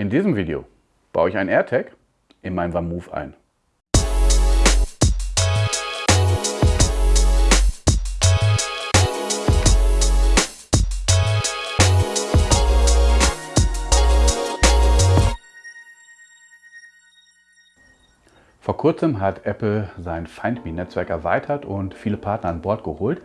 In diesem Video baue ich ein AirTag in mein VanMoof ein. Vor kurzem hat Apple sein Find Me-Netzwerk erweitert und viele Partner an Bord geholt.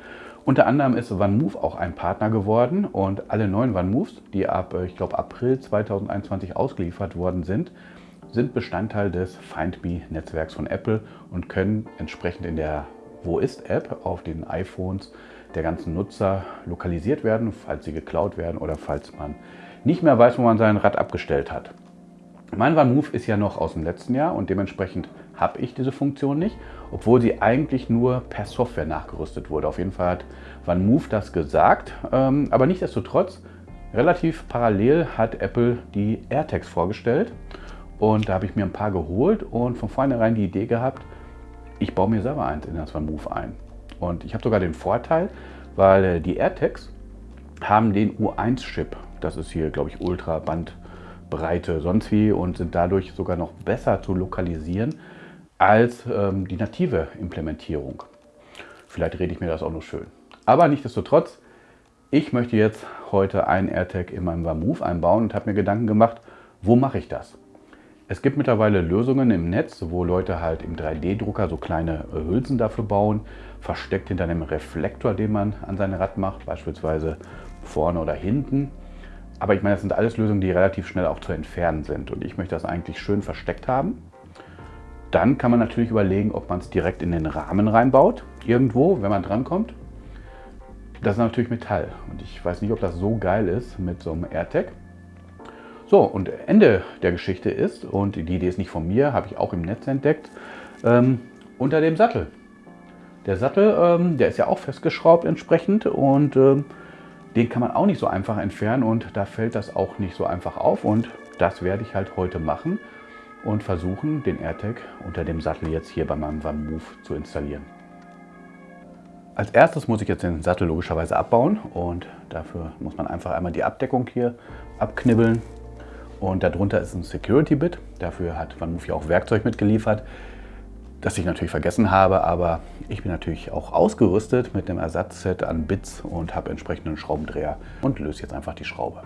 Unter anderem ist OneMove auch ein Partner geworden und alle neuen OneMoves, die ab, äh, ich glaube, April 2021 ausgeliefert worden sind, sind Bestandteil des Find Me-Netzwerks von Apple und können entsprechend in der Wo ist-App auf den iPhones der ganzen Nutzer lokalisiert werden, falls sie geklaut werden oder falls man nicht mehr weiß, wo man sein Rad abgestellt hat. Mein OneMove ist ja noch aus dem letzten Jahr und dementsprechend habe ich diese Funktion nicht, obwohl sie eigentlich nur per Software nachgerüstet wurde. Auf jeden Fall hat OneMove das gesagt, ähm, aber nichtsdestotrotz, relativ parallel hat Apple die AirTags vorgestellt und da habe ich mir ein paar geholt und von vornherein die Idee gehabt, ich baue mir selber eins in das OneMove ein. Und ich habe sogar den Vorteil, weil äh, die AirTags haben den U1-Chip. Das ist hier, glaube ich, Ultra Bandbreite sonst wie und sind dadurch sogar noch besser zu lokalisieren als ähm, die native Implementierung. Vielleicht rede ich mir das auch noch schön. Aber nichtsdestotrotz, ich möchte jetzt heute einen AirTag in meinem Move einbauen und habe mir Gedanken gemacht, wo mache ich das? Es gibt mittlerweile Lösungen im Netz, wo Leute halt im 3D-Drucker so kleine äh, Hülsen dafür bauen, versteckt hinter einem Reflektor, den man an sein Rad macht, beispielsweise vorne oder hinten. Aber ich meine, das sind alles Lösungen, die relativ schnell auch zu entfernen sind. Und ich möchte das eigentlich schön versteckt haben. Dann kann man natürlich überlegen, ob man es direkt in den Rahmen reinbaut, irgendwo, wenn man drankommt. Das ist natürlich Metall und ich weiß nicht, ob das so geil ist mit so einem AirTag. So, und Ende der Geschichte ist, und die Idee ist nicht von mir, habe ich auch im Netz entdeckt, ähm, unter dem Sattel. Der Sattel, ähm, der ist ja auch festgeschraubt entsprechend und ähm, den kann man auch nicht so einfach entfernen und da fällt das auch nicht so einfach auf und das werde ich halt heute machen und versuchen, den AirTag unter dem Sattel jetzt hier bei meinem OneMove zu installieren. Als erstes muss ich jetzt den Sattel logischerweise abbauen und dafür muss man einfach einmal die Abdeckung hier abknibbeln. Und darunter ist ein Security-Bit. Dafür hat OneMove ja auch Werkzeug mitgeliefert, das ich natürlich vergessen habe, aber ich bin natürlich auch ausgerüstet mit dem Ersatzset an Bits und habe entsprechenden Schraubendreher und löse jetzt einfach die Schraube.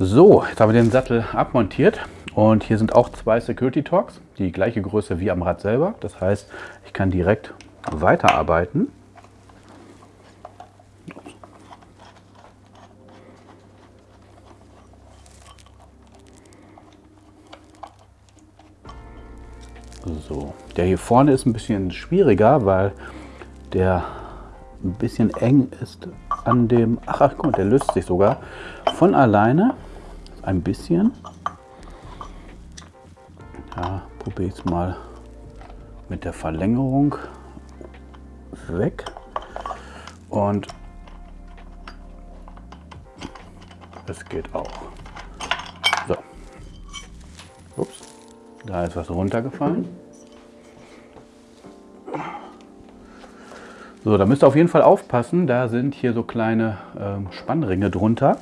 So, jetzt haben wir den Sattel abmontiert und hier sind auch zwei Security Talks, die gleiche Größe wie am Rad selber. Das heißt, ich kann direkt weiterarbeiten. So, der hier vorne ist ein bisschen schwieriger, weil der ein bisschen eng ist an dem... Ach, ach guck mal, der löst sich sogar von alleine ein bisschen. Ja, probiere ich es mal mit der Verlängerung weg. Und es geht auch. So. Ups, da ist was runtergefallen. So, da müsst ihr auf jeden Fall aufpassen. Da sind hier so kleine ähm, Spannringe drunter.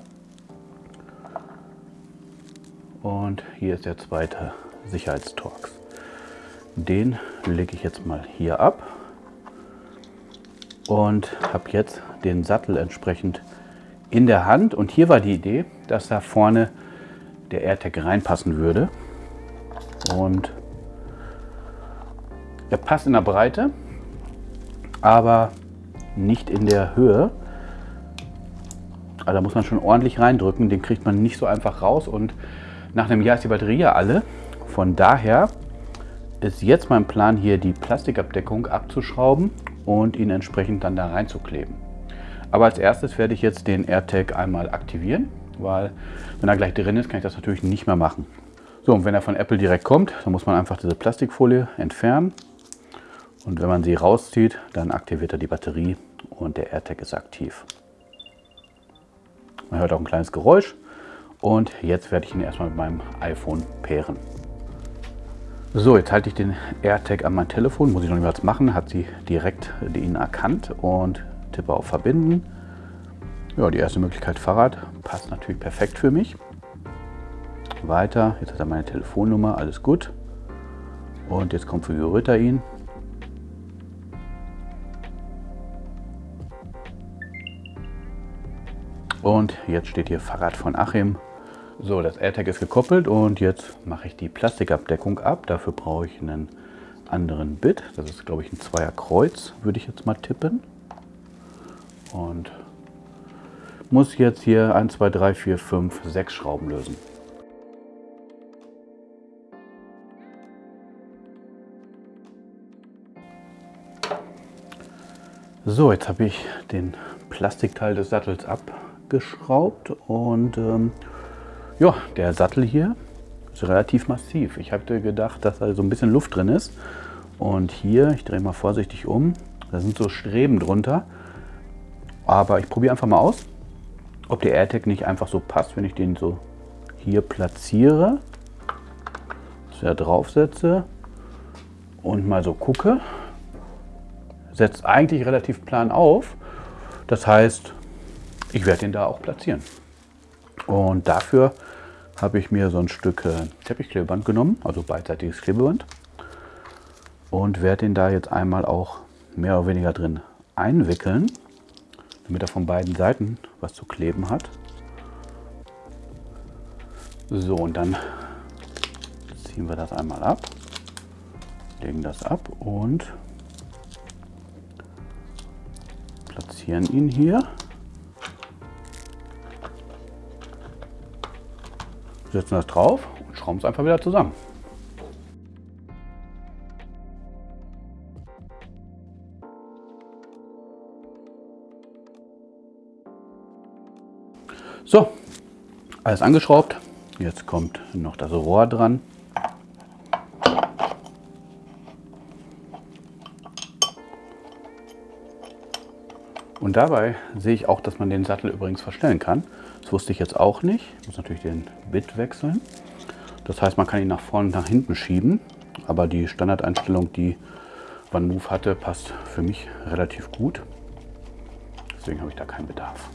Und hier ist der zweite Sicherheitstorx. Den lege ich jetzt mal hier ab und habe jetzt den Sattel entsprechend in der Hand. Und hier war die Idee, dass da vorne der AirTag reinpassen würde. Und er passt in der Breite, aber nicht in der Höhe. Also da muss man schon ordentlich reindrücken, den kriegt man nicht so einfach raus und nach einem Jahr ist die Batterie ja alle. Von daher ist jetzt mein Plan hier die Plastikabdeckung abzuschrauben und ihn entsprechend dann da reinzukleben. Aber als erstes werde ich jetzt den AirTag einmal aktivieren, weil wenn er gleich drin ist, kann ich das natürlich nicht mehr machen. So, und wenn er von Apple direkt kommt, dann muss man einfach diese Plastikfolie entfernen. Und wenn man sie rauszieht, dann aktiviert er die Batterie und der AirTag ist aktiv. Man hört auch ein kleines Geräusch. Und jetzt werde ich ihn erstmal mit meinem iPhone pairen. So, jetzt halte ich den AirTag an mein Telefon, muss ich noch was machen, hat sie direkt ihn erkannt und tippe auf Verbinden. Ja, die erste Möglichkeit Fahrrad passt natürlich perfekt für mich. Weiter, jetzt hat er meine Telefonnummer, alles gut. Und jetzt konfiguriert er ihn. Und jetzt steht hier Fahrrad von Achim. So, das AirTag ist gekoppelt und jetzt mache ich die Plastikabdeckung ab. Dafür brauche ich einen anderen Bit. Das ist, glaube ich, ein Zweier Kreuz, würde ich jetzt mal tippen. Und muss jetzt hier 1, 2, 3, 4, 5, 6 Schrauben lösen. So, jetzt habe ich den Plastikteil des Sattels abgeschraubt und ähm, ja, der Sattel hier ist relativ massiv. Ich hatte gedacht, dass da so ein bisschen Luft drin ist. Und hier, ich drehe mal vorsichtig um, da sind so Streben drunter. Aber ich probiere einfach mal aus, ob der AirTag nicht einfach so passt, wenn ich den so hier platziere, so draufsetze und mal so gucke. Setzt eigentlich relativ plan auf. Das heißt, ich werde den da auch platzieren. Und dafür habe ich mir so ein Stück äh, Teppichklebeband genommen, also beidseitiges Klebeband. Und werde den da jetzt einmal auch mehr oder weniger drin einwickeln, damit er von beiden Seiten was zu kleben hat. So, und dann ziehen wir das einmal ab, legen das ab und platzieren ihn hier. Setzen das drauf und schrauben es einfach wieder zusammen. So, alles angeschraubt. Jetzt kommt noch das Rohr dran. Und dabei sehe ich auch, dass man den Sattel übrigens verstellen kann. Das wusste ich jetzt auch nicht. Ich muss natürlich den Bit wechseln. Das heißt, man kann ihn nach vorne und nach hinten schieben. Aber die Standardeinstellung, die OneMove hatte, passt für mich relativ gut. Deswegen habe ich da keinen Bedarf.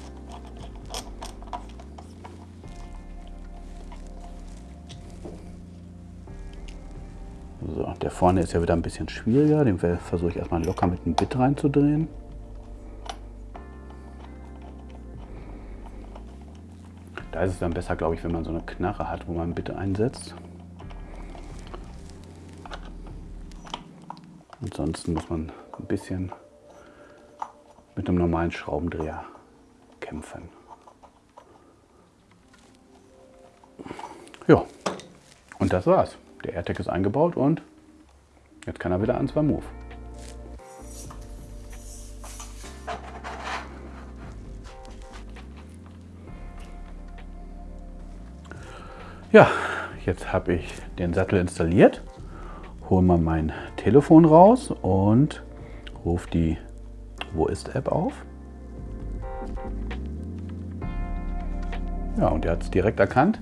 So, der vorne ist ja wieder ein bisschen schwieriger. Den versuche ich erstmal locker mit dem Bit reinzudrehen. Da ist es dann besser, glaube ich, wenn man so eine Knarre hat, wo man bitte einsetzt. Ansonsten muss man ein bisschen mit einem normalen Schraubendreher kämpfen. Ja, und das war's. Der AirTag ist eingebaut und jetzt kann er wieder ans Move. Ja, jetzt habe ich den Sattel installiert, hole mal mein Telefon raus und rufe die Wo ist App auf. Ja, und er hat es direkt erkannt.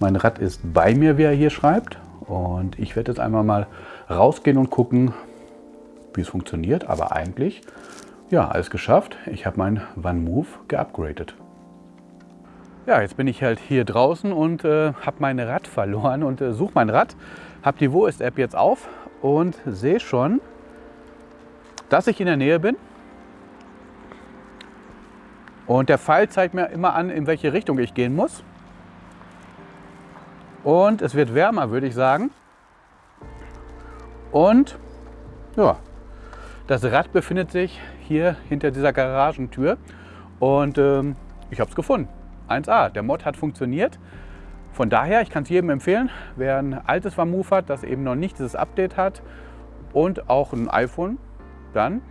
Mein Rad ist bei mir, wie er hier schreibt. Und ich werde jetzt einmal mal rausgehen und gucken, wie es funktioniert. Aber eigentlich, ja, alles geschafft. Ich habe mein OneMove geupgradet. Ja, jetzt bin ich halt hier draußen und äh, habe mein Rad verloren und äh, suche mein Rad. Habe die Wo ist App jetzt auf und sehe schon, dass ich in der Nähe bin. Und der Pfeil zeigt mir immer an, in welche Richtung ich gehen muss. Und es wird wärmer, würde ich sagen. Und ja, das Rad befindet sich hier hinter dieser Garagentür. Und ähm, ich habe es gefunden. 1A. Der Mod hat funktioniert. Von daher, ich kann es jedem empfehlen, wer ein altes Vamoove hat, das eben noch nicht dieses Update hat und auch ein iPhone, dann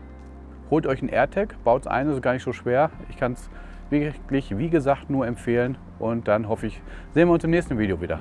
holt euch ein AirTag, baut es ein, ist gar nicht so schwer. Ich kann es wirklich, wie gesagt, nur empfehlen und dann hoffe ich, sehen wir uns im nächsten Video wieder.